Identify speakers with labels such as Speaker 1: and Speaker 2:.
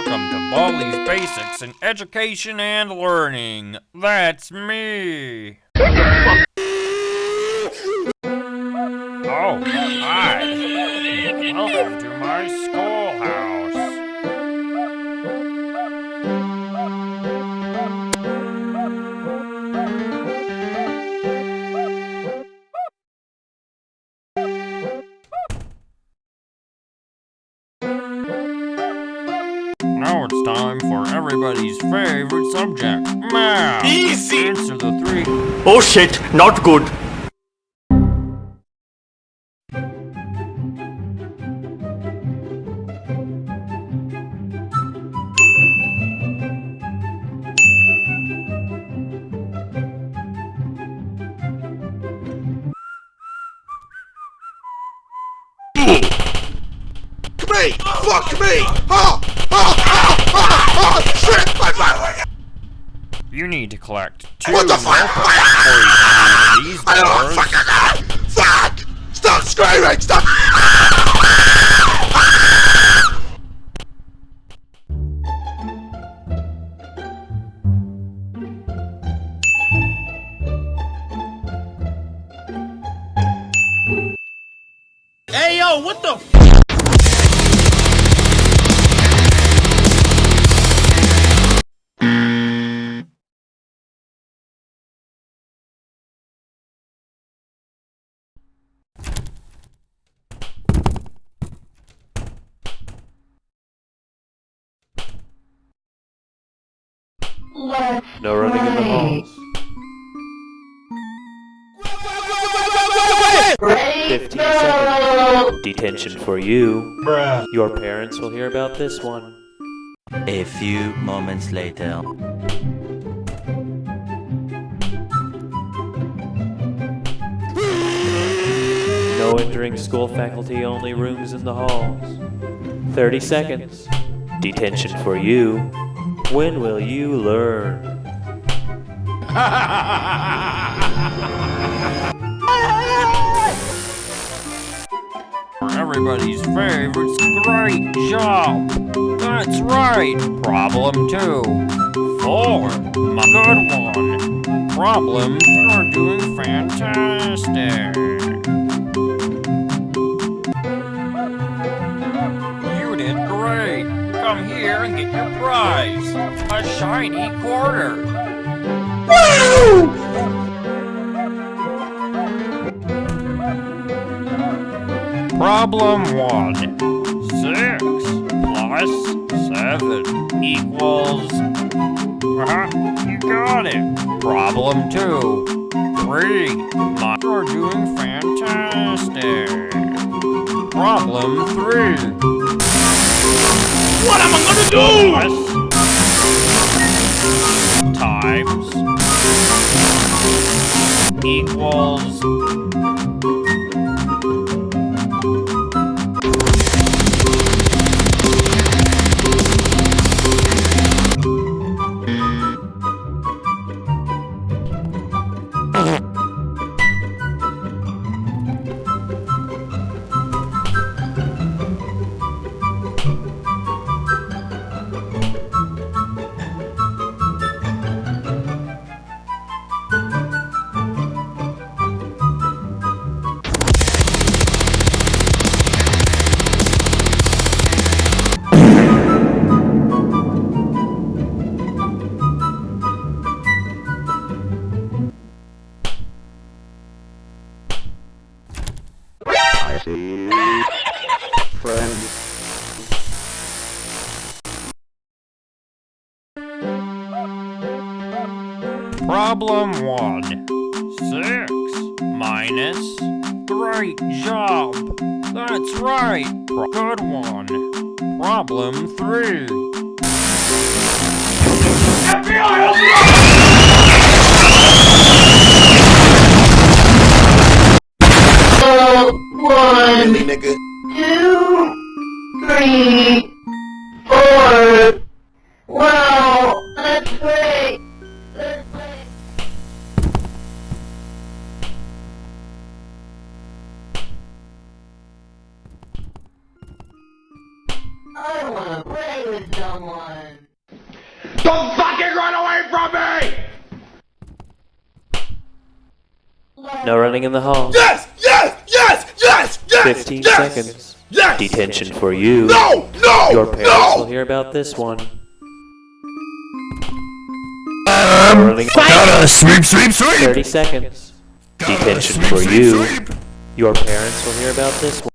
Speaker 1: Welcome to Baldi's Basics in Education and Learning. That's me. Oh, hi. Welcome to my schoolhouse. It's time for everybody's favorite subject, math.
Speaker 2: Easy.
Speaker 1: Answer the three
Speaker 2: Oh shit, not good.
Speaker 3: Me! Fuck me! Oh! Oh! Oh! Oh! oh shit! My my
Speaker 1: You need to collect two
Speaker 3: What the fuck?
Speaker 1: multiple poison in these
Speaker 3: I don't
Speaker 1: bars.
Speaker 3: fuck I Fuck! Stop screaming! Stop!
Speaker 2: Hey yo, what the
Speaker 4: No running in the halls. 15 seconds. Detention for you. Your parents will hear about this one.
Speaker 5: A few moments later.
Speaker 4: No entering school faculty, only rooms in the halls. 30 seconds. Detention for you. When will you learn?
Speaker 1: Everybody's favorites, great job. That's right. Problem two. Four. My good one. Problems are doing fantastic. You did great. Come here and get your prize. A shiny quarter. Problem one. Six plus seven equals. Uh-huh, you got it. Problem two. Three. You're doing fantastic. Problem three.
Speaker 2: What am I gonna do?
Speaker 1: Times equals Problem one. Six minus. Great job. That's right. Pro- Good one. Problem three.
Speaker 3: One, nigga.
Speaker 6: two, three, I wanna play with someone.
Speaker 3: Don't fucking run away from me!
Speaker 4: No running in the halls.
Speaker 3: Yes! Yes! Yes! Yes! Yes!
Speaker 4: 15
Speaker 3: yes!
Speaker 4: seconds.
Speaker 3: Yes!
Speaker 4: Detention for you.
Speaker 3: No! No!
Speaker 4: Your parents
Speaker 3: no!
Speaker 4: will hear about this one. Um, running
Speaker 2: Gotta sweep, sweep, sweep!
Speaker 4: 30 seconds. Detention for you. Your parents will hear about this one.